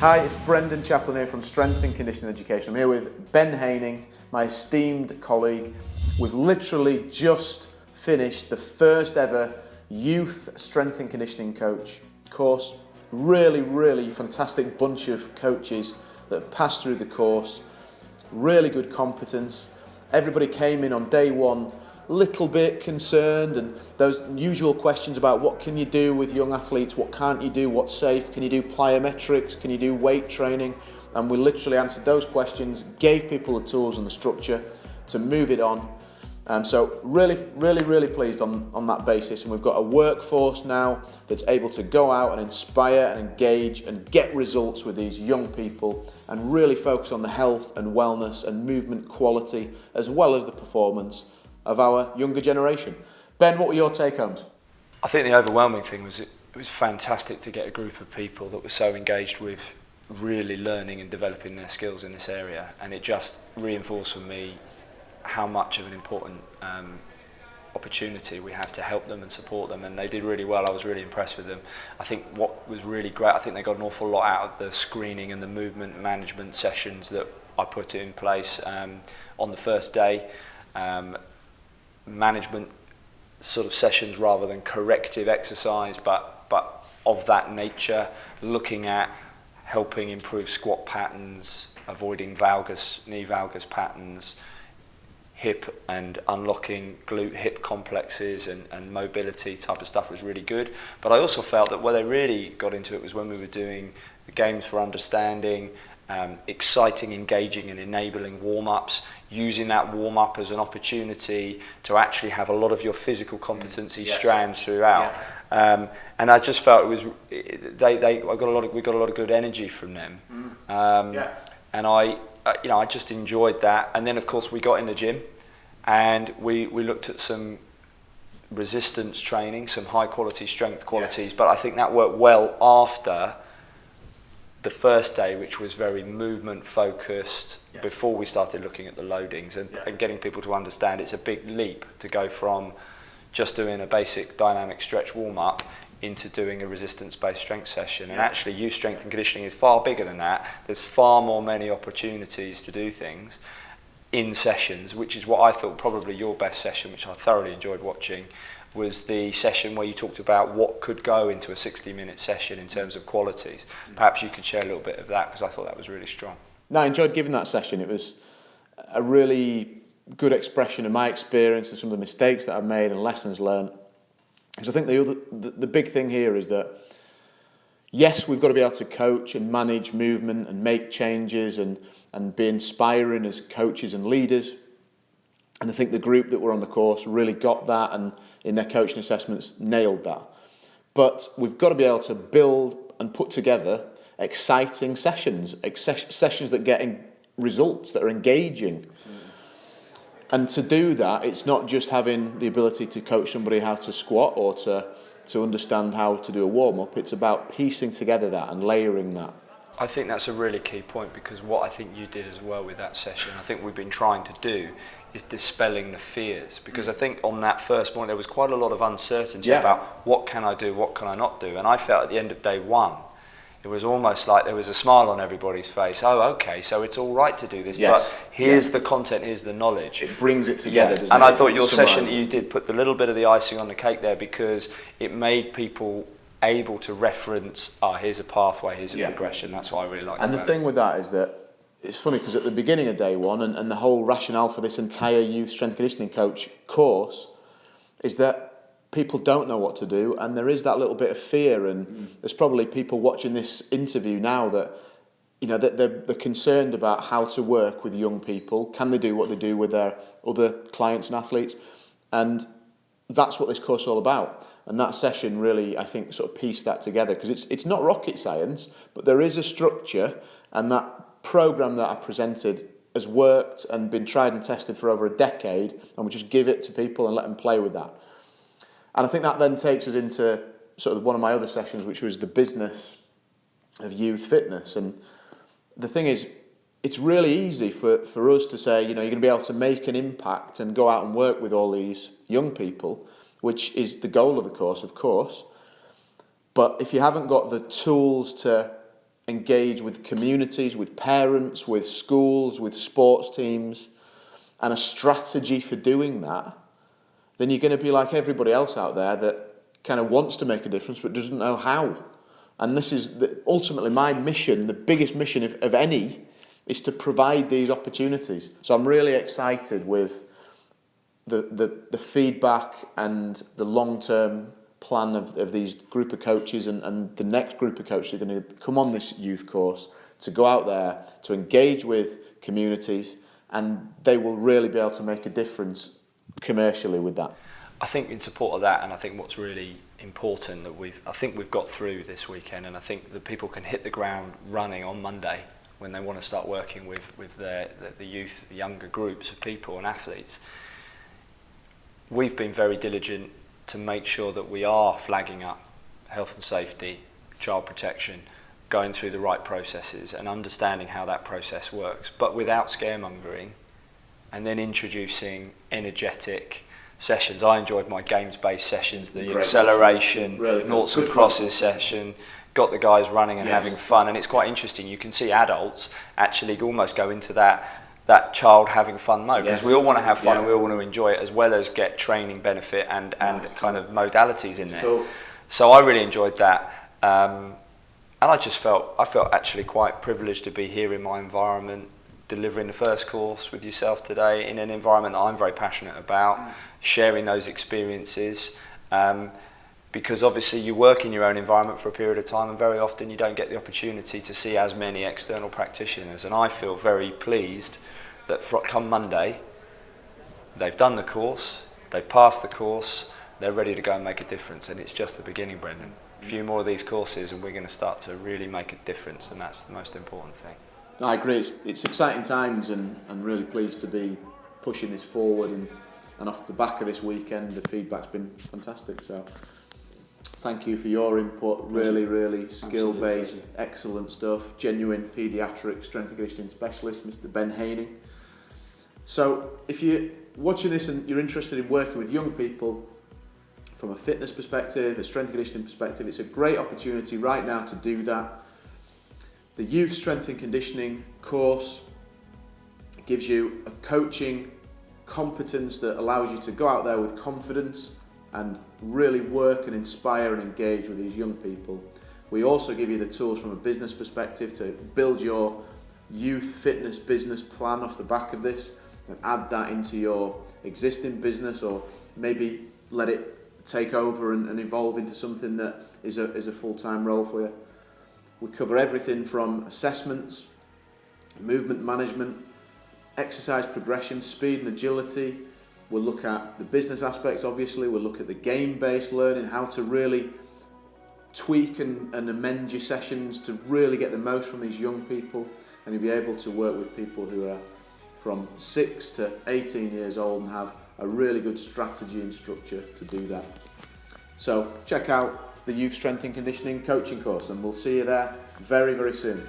Hi, it's Brendan Chaplin here from Strength and Conditioning Education. I'm here with Ben Haining, my esteemed colleague. We've literally just finished the first ever youth strength and conditioning coach course. Really, really fantastic bunch of coaches that passed through the course. Really good competence. Everybody came in on day one little bit concerned and those usual questions about what can you do with young athletes, what can't you do, what's safe, can you do plyometrics, can you do weight training and we literally answered those questions, gave people the tools and the structure to move it on. Um, so really, really, really pleased on, on that basis and we've got a workforce now that's able to go out and inspire and engage and get results with these young people and really focus on the health and wellness and movement quality as well as the performance of our younger generation. Ben, what were your take-homes? I think the overwhelming thing was it, it was fantastic to get a group of people that were so engaged with really learning and developing their skills in this area. And it just reinforced for me how much of an important um, opportunity we have to help them and support them. And they did really well. I was really impressed with them. I think what was really great I think they got an awful lot out of the screening and the movement management sessions that I put in place um, on the first day. Um, management sort of sessions rather than corrective exercise, but, but of that nature, looking at helping improve squat patterns, avoiding valgus, knee valgus patterns, hip and unlocking glute hip complexes and, and mobility type of stuff was really good. But I also felt that where they really got into it was when we were doing the games for understanding um, exciting, engaging and enabling warm-ups, using that warm-up as an opportunity to actually have a lot of your physical competency mm. yes. strands throughout. Yeah. Um, and I just felt it was, they, they, I got a lot of, we got a lot of good energy from them. Mm. Um, yeah. And I, uh, you know, I just enjoyed that. And then of course we got in the gym and we, we looked at some resistance training, some high quality strength qualities, but I think that worked well after the first day, which was very movement focused yes. before we started looking at the loadings and, yeah. and getting people to understand it's a big leap to go from just doing a basic dynamic stretch warm up into doing a resistance based strength session. Yeah. And actually, youth strength and conditioning is far bigger than that. There's far more many opportunities to do things in sessions, which is what I thought probably your best session, which I thoroughly enjoyed watching, was the session where you talked about what could go into a 60 minute session in terms of qualities. Perhaps you could share a little bit of that because I thought that was really strong. No, I enjoyed giving that session. It was a really good expression of my experience and some of the mistakes that I've made and lessons learned. Because I think the, other, the, the big thing here is that, yes, we've got to be able to coach and manage movement and make changes and and be inspiring as coaches and leaders. And I think the group that were on the course really got that and in their coaching assessments nailed that. But we've got to be able to build and put together exciting sessions, sessions that get results, that are engaging. And to do that, it's not just having the ability to coach somebody how to squat or to, to understand how to do a warm-up. It's about piecing together that and layering that. I think that's a really key point because what I think you did as well with that session, I think we've been trying to do is dispelling the fears because mm. I think on that first morning there was quite a lot of uncertainty yeah. about what can I do, what can I not do, and I felt at the end of day one it was almost like there was a smile on everybody's face. Oh, okay, so it's all right to do this, yes. but here's yeah. the content, here's the knowledge. It brings it together, yeah. And it? I thought your Summarize. session that you did put the little bit of the icing on the cake there because it made people able to reference, ah, oh, here's a pathway, here's a yeah. progression. That's what I really like. And the thing it. with that is that it's funny because at the beginning of day one and, and the whole rationale for this entire youth strength conditioning coach course is that people don't know what to do and there is that little bit of fear and mm. there's probably people watching this interview now that you know that they're, they're concerned about how to work with young people can they do what they do with their other clients and athletes and that's what this course is all about and that session really I think sort of pieced that together because it's it's not rocket science but there is a structure and that program that I presented has worked and been tried and tested for over a decade and we just give it to people and let them play with that. And I think that then takes us into sort of one of my other sessions which was the business of youth fitness and the thing is it's really easy for, for us to say, you know, you're going to be able to make an impact and go out and work with all these young people, which is the goal of the course, of course. But if you haven't got the tools to engage with communities, with parents, with schools, with sports teams, and a strategy for doing that, then you're going to be like everybody else out there that kind of wants to make a difference but doesn't know how. And this is the, ultimately my mission, the biggest mission of, of any, is to provide these opportunities. So I'm really excited with the, the, the feedback and the long-term plan of, of these group of coaches and, and the next group of coaches are going to come on this youth course to go out there to engage with communities and they will really be able to make a difference commercially with that. I think in support of that and I think what's really important that we've I think we've got through this weekend and I think that people can hit the ground running on Monday when they want to start working with with their the, the youth younger groups of people and athletes we've been very diligent to make sure that we are flagging up health and safety, child protection, going through the right processes and understanding how that process works, but without scaremongering and then introducing energetic sessions. I enjoyed my games-based sessions, the Great. acceleration, really noughts and crosses session, got the guys running and yes. having fun. And it's quite interesting. You can see adults actually almost go into that that child having fun mode because yes. we all want to have fun yeah. and we all want to enjoy it as well as get training benefit and and nice. kind of modalities in there. Cool. So I really enjoyed that. Um, and I just felt I felt actually quite privileged to be here in my environment, delivering the first course with yourself today in an environment that I'm very passionate about, mm. sharing those experiences. Um, because obviously you work in your own environment for a period of time and very often you don't get the opportunity to see as many external practitioners and I feel very pleased that for, come Monday they've done the course, they've passed the course, they're ready to go and make a difference and it's just the beginning Brendan. A few more of these courses and we're going to start to really make a difference and that's the most important thing. I agree, it's, it's exciting times and I'm really pleased to be pushing this forward and, and off the back of this weekend the feedback's been fantastic so thank you for your input. Really, really skill-based, excellent stuff. Genuine paediatric strength and conditioning specialist, Mr. Ben Haining. So, if you're watching this and you're interested in working with young people from a fitness perspective, a strength conditioning perspective, it's a great opportunity right now to do that. The Youth Strength and Conditioning course gives you a coaching competence that allows you to go out there with confidence and really work and inspire and engage with these young people. We also give you the tools from a business perspective to build your youth fitness business plan off the back of this and add that into your existing business or maybe let it take over and, and evolve into something that is a, is a full-time role for you. We cover everything from assessments, movement management, exercise progression, speed and agility, We'll look at the business aspects, obviously. We'll look at the game-based learning, how to really tweak and, and amend your sessions to really get the most from these young people. And you'll be able to work with people who are from 6 to 18 years old and have a really good strategy and structure to do that. So check out the Youth Strength and Conditioning coaching course and we'll see you there very, very soon.